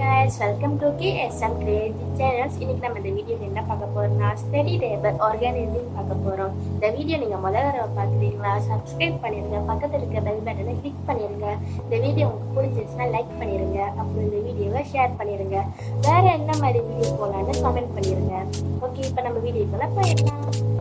Guys welcome to K SM creative channels இன்னைக்கு நம்ம இந்த வீடியோவில் என்ன பார்க்க போகிறோம்னா ஸ்டெடி டேபிள் ஆர்கானிசிங் பார்க்க போகிறோம் இந்த வீடியோ நீங்கள் முதல் தடவை பார்க்குறீங்களா சப்ஸ்கிரைப் பண்ணிடுங்க பக்கத்தில் இருக்க பெல் பட்டனை கிளிக் பண்ணிடுங்க இந்த வீடியோ உங்களுக்கு பிடிச்சிருச்சுன்னா லைக் பண்ணிடுங்க அப்புறம் இந்த வீடியோவை ஷேர் பண்ணிடுங்க வேறு என்ன மாதிரி வீடியோ போகலான்னு கமெண்ட் பண்ணிடுங்க ஓகே இப்போ நம்ம வீடியோக்குள்ளே போயிடலாம்.